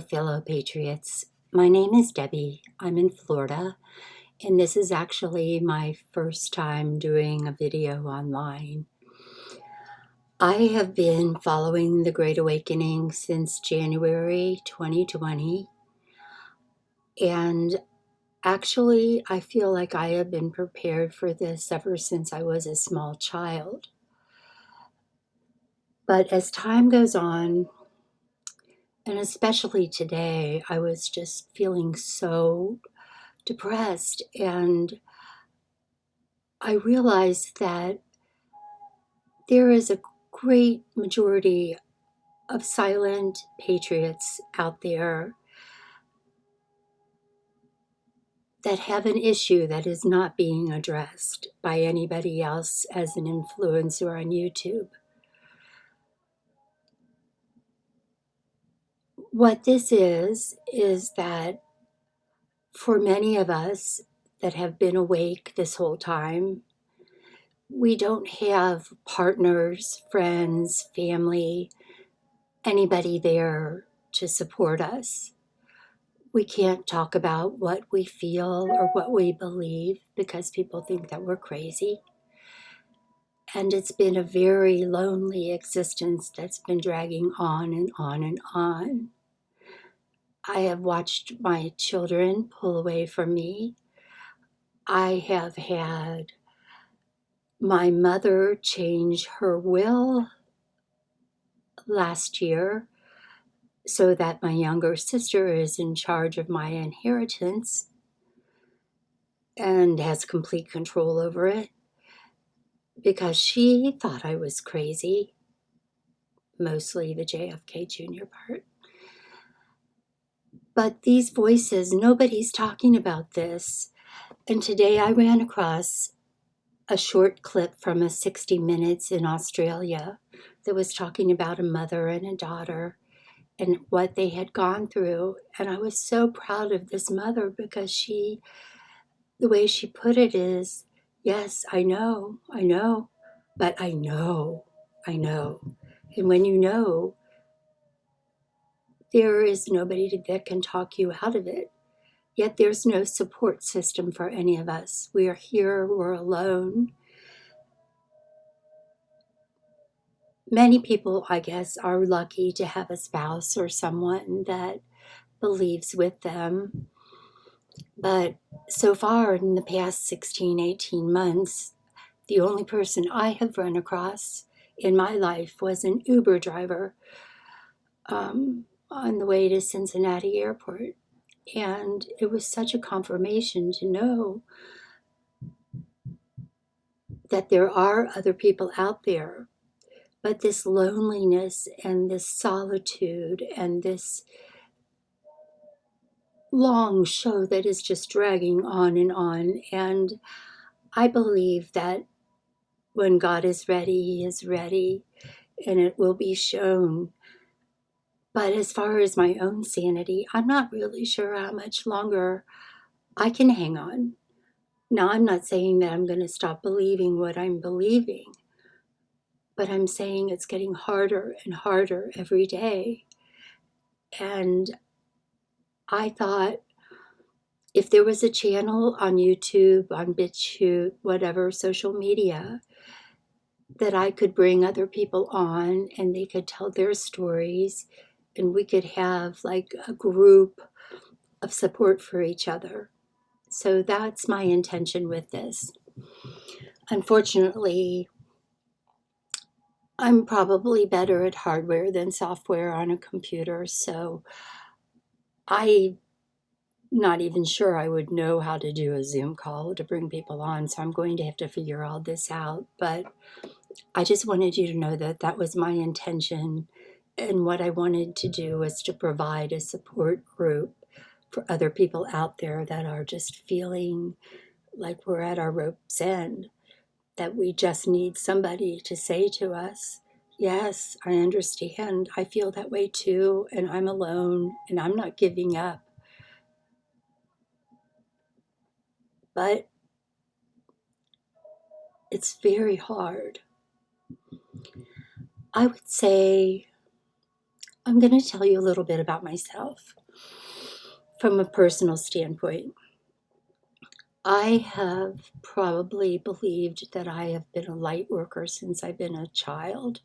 fellow patriots. My name is Debbie. I'm in Florida, and this is actually my first time doing a video online. I have been following the Great Awakening since January 2020, and actually, I feel like I have been prepared for this ever since I was a small child. But as time goes on, and especially today, I was just feeling so depressed. And I realized that there is a great majority of silent patriots out there that have an issue that is not being addressed by anybody else as an influencer on YouTube. What this is, is that for many of us that have been awake this whole time, we don't have partners, friends, family, anybody there to support us. We can't talk about what we feel or what we believe because people think that we're crazy. And it's been a very lonely existence that's been dragging on and on and on. I have watched my children pull away from me. I have had my mother change her will last year so that my younger sister is in charge of my inheritance and has complete control over it because she thought I was crazy, mostly the JFK Jr. part. But these voices, nobody's talking about this. And today I ran across a short clip from a 60 Minutes in Australia that was talking about a mother and a daughter and what they had gone through. And I was so proud of this mother because she, the way she put it is, yes, I know, I know, but I know, I know. And when you know, there is nobody that can talk you out of it. Yet there's no support system for any of us. We are here, we're alone. Many people, I guess, are lucky to have a spouse or someone that believes with them. But so far in the past 16, 18 months, the only person I have run across in my life was an Uber driver um, on the way to Cincinnati Airport. And it was such a confirmation to know that there are other people out there. But this loneliness and this solitude and this long show that is just dragging on and on. And I believe that when God is ready, He is ready, and it will be shown but as far as my own sanity, I'm not really sure how much longer I can hang on. Now, I'm not saying that I'm going to stop believing what I'm believing, but I'm saying it's getting harder and harder every day. And I thought if there was a channel on YouTube, on BitChute, whatever, social media, that I could bring other people on and they could tell their stories and we could have like a group of support for each other. So that's my intention with this. Unfortunately, I'm probably better at hardware than software on a computer, so I'm not even sure I would know how to do a Zoom call to bring people on, so I'm going to have to figure all this out. But I just wanted you to know that that was my intention and what I wanted to do was to provide a support group for other people out there that are just feeling like we're at our rope's end, that we just need somebody to say to us, Yes, I understand. I feel that way too, and I'm alone, and I'm not giving up. But it's very hard. I would say I'm going to tell you a little bit about myself from a personal standpoint. I have probably believed that I have been a light worker since I've been a child.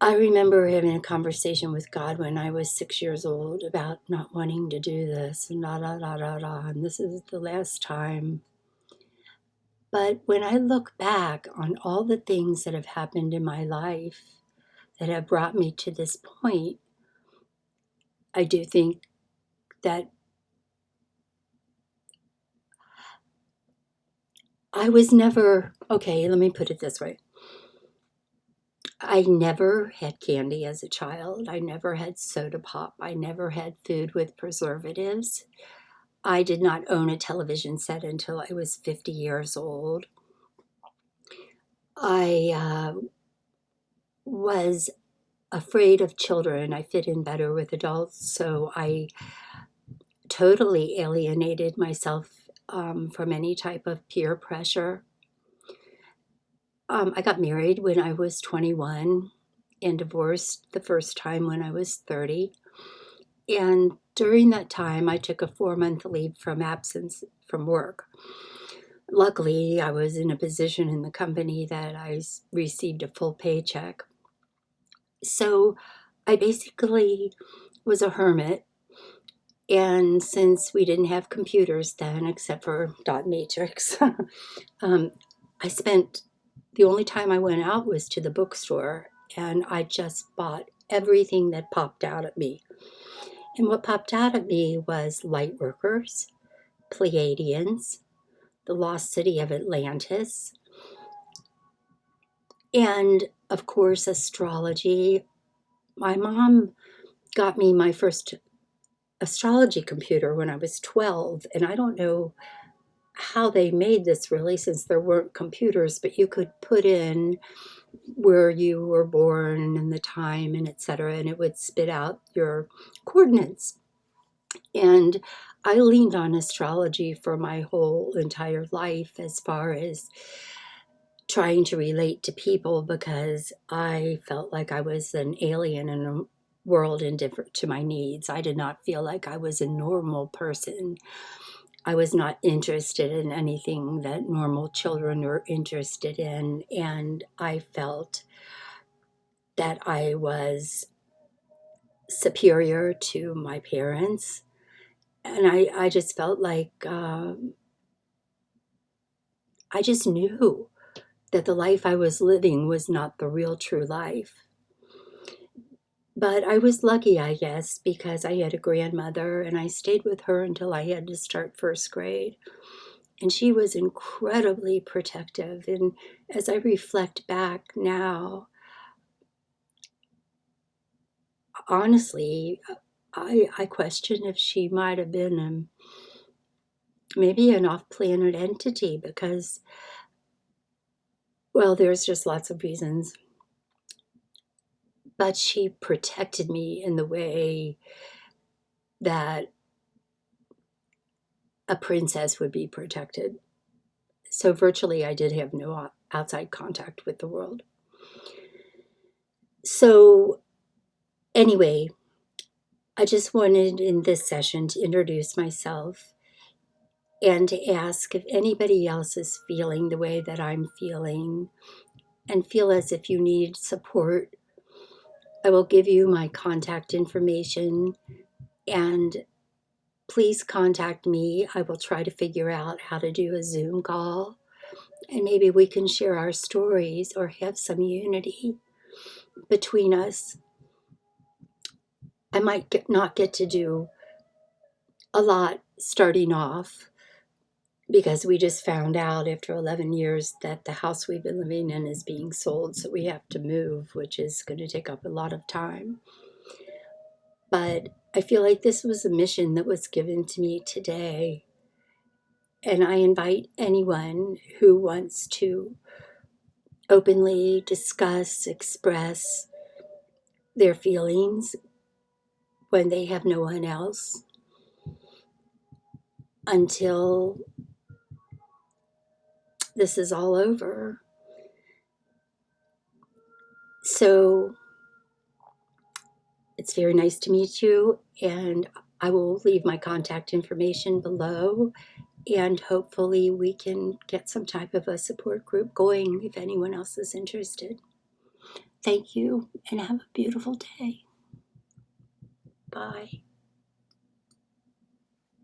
I remember having a conversation with God when I was six years old about not wanting to do this and da da da da da, and this is the last time. But when I look back on all the things that have happened in my life that have brought me to this point, I do think that I was never, okay, let me put it this way. I never had candy as a child. I never had soda pop. I never had food with preservatives. I did not own a television set until I was 50 years old. I uh, was afraid of children. I fit in better with adults, so I totally alienated myself um, from any type of peer pressure. Um, I got married when I was 21 and divorced the first time when I was 30. And during that time, I took a four month leave from absence from work. Luckily, I was in a position in the company that I received a full paycheck. So I basically was a hermit and since we didn't have computers then, except for dot matrix, um, I spent the only time I went out was to the bookstore and I just bought everything that popped out at me. And what popped out at me was Lightworkers, Pleiadians, the Lost City of Atlantis, and of course, astrology. My mom got me my first astrology computer when I was 12, and I don't know how they made this really since there weren't computers, but you could put in where you were born and the time and etc and it would spit out your coordinates and i leaned on astrology for my whole entire life as far as trying to relate to people because i felt like i was an alien in a world indifferent to my needs. I did not feel like I was a normal person. I was not interested in anything that normal children were interested in. And I felt that I was superior to my parents. And I, I just felt like um, I just knew that the life I was living was not the real true life. But I was lucky, I guess, because I had a grandmother and I stayed with her until I had to start first grade. And she was incredibly protective. And as I reflect back now, honestly, I, I question if she might have been um, maybe an off planet entity because, well, there's just lots of reasons but she protected me in the way that a princess would be protected. So virtually I did have no outside contact with the world. So anyway, I just wanted in this session to introduce myself and to ask if anybody else is feeling the way that I'm feeling and feel as if you need support I will give you my contact information and please contact me. I will try to figure out how to do a Zoom call and maybe we can share our stories or have some unity between us. I might get, not get to do a lot starting off, because we just found out after 11 years that the house we've been living in is being sold, so we have to move, which is going to take up a lot of time. But I feel like this was a mission that was given to me today. And I invite anyone who wants to openly discuss, express their feelings when they have no one else until this is all over. so it's very nice to meet you, and I will leave my contact information below. And hopefully, we can get some type of a support group going if anyone else is interested. Thank you, and have a beautiful day. Bye.